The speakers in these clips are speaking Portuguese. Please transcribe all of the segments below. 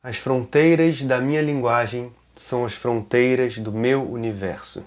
As fronteiras da minha linguagem são as fronteiras do meu universo.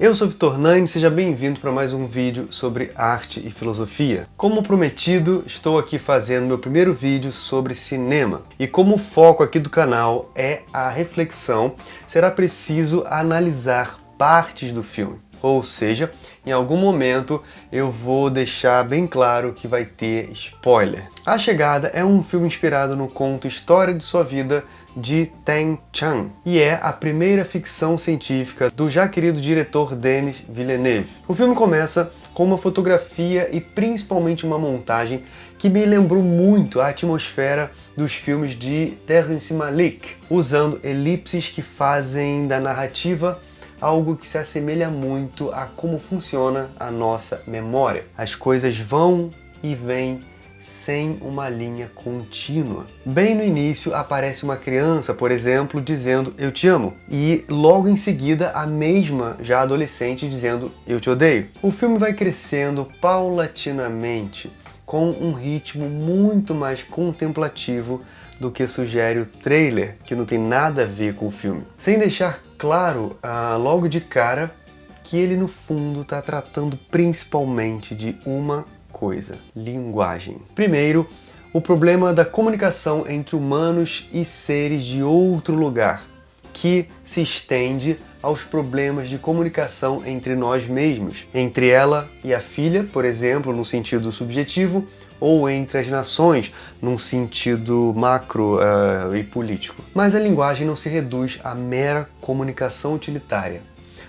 Eu sou Vitor Nani, seja bem-vindo para mais um vídeo sobre arte e filosofia. Como prometido, estou aqui fazendo meu primeiro vídeo sobre cinema. E como o foco aqui do canal é a reflexão, será preciso analisar partes do filme. Ou seja, em algum momento eu vou deixar bem claro que vai ter spoiler. A Chegada é um filme inspirado no conto História de Sua Vida de Teng Chan e é a primeira ficção científica do já querido diretor Denis Villeneuve. O filme começa com uma fotografia e principalmente uma montagem que me lembrou muito a atmosfera dos filmes de Terrence Malick, usando elipses que fazem da narrativa algo que se assemelha muito a como funciona a nossa memória. As coisas vão e vêm sem uma linha contínua. Bem no início aparece uma criança, por exemplo, dizendo eu te amo, e logo em seguida a mesma, já adolescente, dizendo eu te odeio. O filme vai crescendo paulatinamente, com um ritmo muito mais contemplativo do que sugere o trailer, que não tem nada a ver com o filme. Sem deixar claro ah, logo de cara que ele no fundo está tratando principalmente de uma coisa, linguagem. Primeiro, o problema da comunicação entre humanos e seres de outro lugar, que se estende aos problemas de comunicação entre nós mesmos, entre ela e a filha, por exemplo, no sentido subjetivo, ou entre as nações, num sentido macro uh, e político. Mas a linguagem não se reduz à mera comunicação utilitária.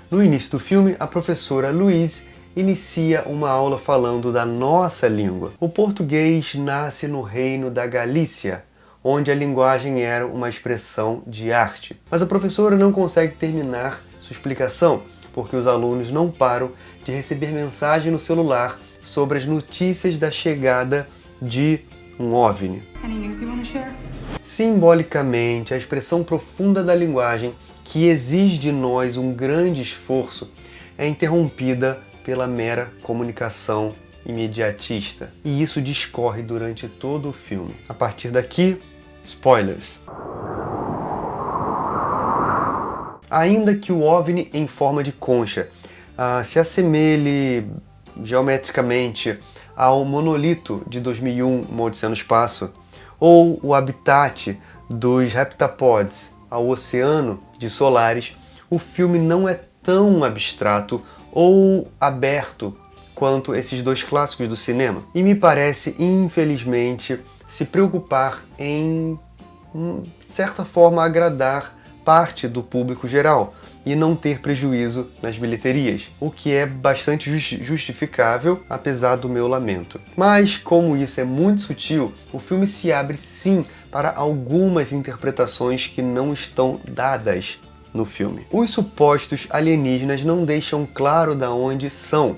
No início do filme, a professora Louise inicia uma aula falando da nossa língua. O português nasce no reino da Galícia, onde a linguagem era uma expressão de arte. Mas a professora não consegue terminar sua explicação, porque os alunos não param de receber mensagem no celular sobre as notícias da chegada de um OVNI. Simbolicamente, a expressão profunda da linguagem, que exige de nós um grande esforço, é interrompida pela mera comunicação imediatista. E isso discorre durante todo o filme. A partir daqui, spoilers. Ainda que o OVNI em forma de concha uh, se assemelhe geometricamente ao monolito de 2001, Uma Odisseia no Espaço, ou o habitat dos heptapods ao oceano de Solaris, o filme não é tão abstrato ou aberto quanto esses dois clássicos do cinema. E me parece, infelizmente, se preocupar em, de hum, certa forma, agradar parte do público geral e não ter prejuízo nas bilheterias, o que é bastante justificável, apesar do meu lamento. Mas, como isso é muito sutil, o filme se abre sim para algumas interpretações que não estão dadas no filme. Os supostos alienígenas não deixam claro de onde são.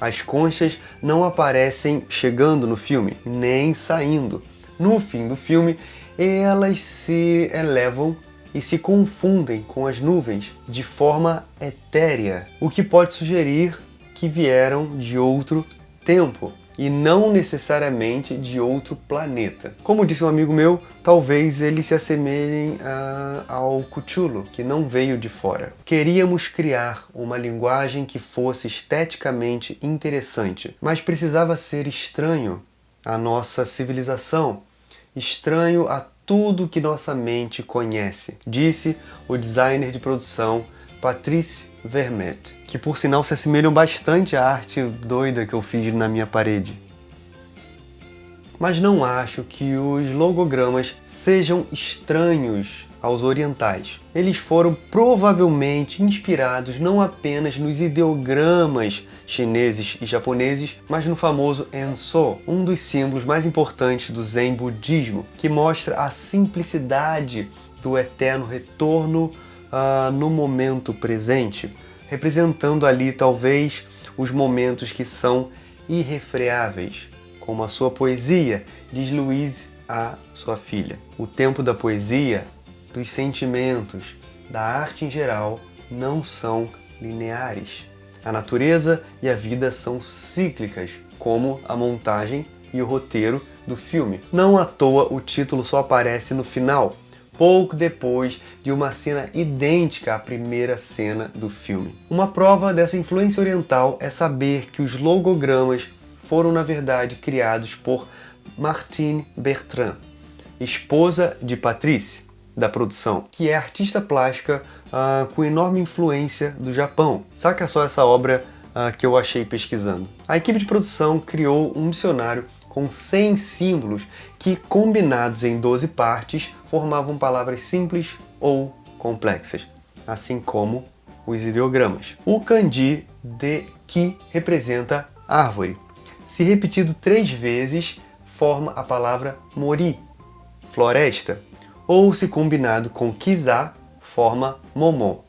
As conchas não aparecem chegando no filme, nem saindo. No fim do filme, elas se elevam e se confundem com as nuvens de forma etérea, o que pode sugerir que vieram de outro tempo e não necessariamente de outro planeta. Como disse um amigo meu, talvez eles se assemelhem a, ao Cthulhu, que não veio de fora. Queríamos criar uma linguagem que fosse esteticamente interessante, mas precisava ser estranho à nossa civilização, estranho a tudo que nossa mente conhece, disse o designer de produção Patrice Vermette, que por sinal se assemelham bastante à arte doida que eu fiz na minha parede. Mas não acho que os logogramas sejam estranhos aos orientais. Eles foram provavelmente inspirados não apenas nos ideogramas chineses e japoneses, mas no famoso Enso, um dos símbolos mais importantes do Zen budismo, que mostra a simplicidade do eterno retorno uh, no momento presente, representando ali talvez os momentos que são irrefreáveis, como a sua poesia, diz Louise a sua filha. O tempo da poesia dos sentimentos, da arte em geral, não são lineares. A natureza e a vida são cíclicas, como a montagem e o roteiro do filme. Não à toa o título só aparece no final, pouco depois de uma cena idêntica à primeira cena do filme. Uma prova dessa influência oriental é saber que os logogramas foram na verdade criados por Martine Bertrand, esposa de Patrice, da produção, que é artista plástica uh, com enorme influência do Japão. Saca só essa obra uh, que eu achei pesquisando. A equipe de produção criou um dicionário com 100 símbolos que, combinados em 12 partes, formavam palavras simples ou complexas, assim como os ideogramas. O kanji de ki representa árvore. Se repetido três vezes, forma a palavra mori, floresta, ou se combinado com kiza, forma momo,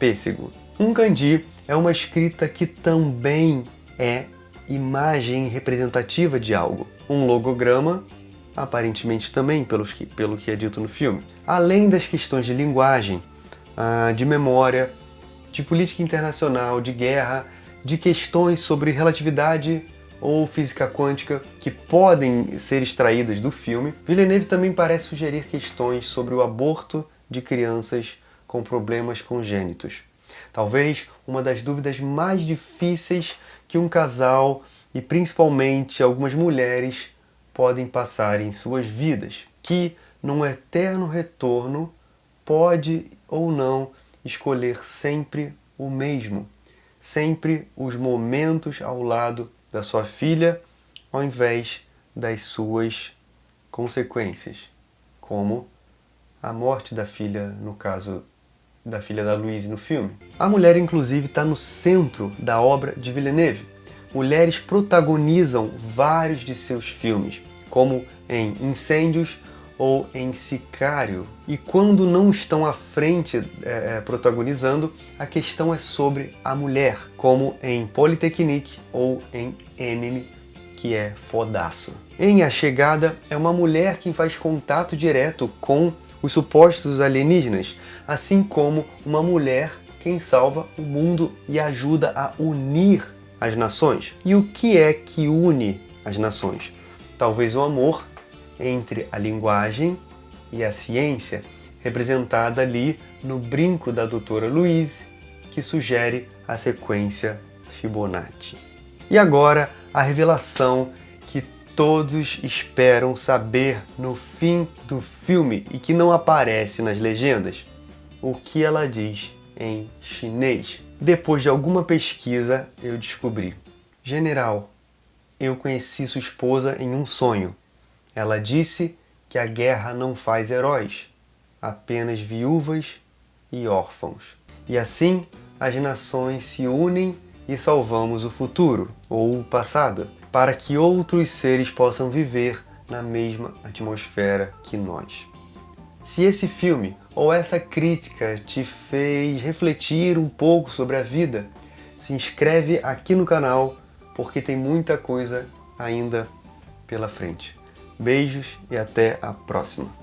pêssego. Um kanji é uma escrita que também é imagem representativa de algo. Um logograma, aparentemente também, pelo que, pelo que é dito no filme. Além das questões de linguagem, ah, de memória, de política internacional, de guerra, de questões sobre relatividade ou física quântica que podem ser extraídas do filme, Villeneuve também parece sugerir questões sobre o aborto de crianças com problemas congênitos. Talvez uma das dúvidas mais difíceis que um casal e principalmente algumas mulheres podem passar em suas vidas, que num eterno retorno pode ou não escolher sempre o mesmo, sempre os momentos ao lado da sua filha ao invés das suas consequências, como a morte da filha, no caso da filha da Louise no filme. A mulher, inclusive, está no centro da obra de Villeneuve. Mulheres protagonizam vários de seus filmes, como em Incêndios ou em Sicário. E quando não estão à frente é, é protagonizando, a questão é sobre a mulher, como em Polytechnique ou em Enemy, que é fodaço. Em A Chegada, é uma mulher que faz contato direto com os supostos alienígenas, assim como uma mulher quem salva o mundo e ajuda a unir as nações. E o que é que une as nações? Talvez o amor entre a linguagem e a ciência, representada ali no brinco da doutora Louise, que sugere a sequência Fibonacci. E agora a revelação todos esperam saber no fim do filme e que não aparece nas legendas, o que ela diz em chinês. Depois de alguma pesquisa, eu descobri. General, eu conheci sua esposa em um sonho. Ela disse que a guerra não faz heróis, apenas viúvas e órfãos. E assim, as nações se unem e salvamos o futuro, ou o passado para que outros seres possam viver na mesma atmosfera que nós. Se esse filme ou essa crítica te fez refletir um pouco sobre a vida, se inscreve aqui no canal porque tem muita coisa ainda pela frente. Beijos e até a próxima!